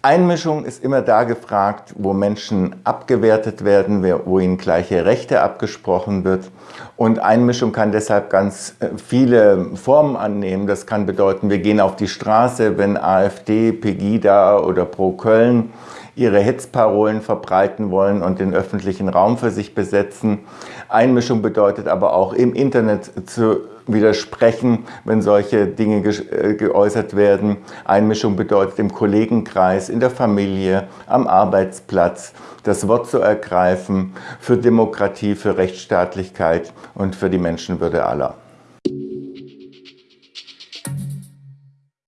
Einmischung ist immer da gefragt, wo Menschen abgewertet werden, wo ihnen gleiche Rechte abgesprochen wird. Und Einmischung kann deshalb ganz äh, viele Formen annehmen. Das kann bedeuten, wir gehen auf die Straße, wenn AfD, Pegida oder Pro Köln ihre Hetzparolen verbreiten wollen und den öffentlichen Raum für sich besetzen. Einmischung bedeutet aber auch im Internet zu widersprechen, wenn solche Dinge ge äh, geäußert werden. Einmischung bedeutet im Kollegenkreis, in der Familie, am Arbeitsplatz das Wort zu ergreifen für Demokratie, für Rechtsstaatlichkeit und für die Menschenwürde aller.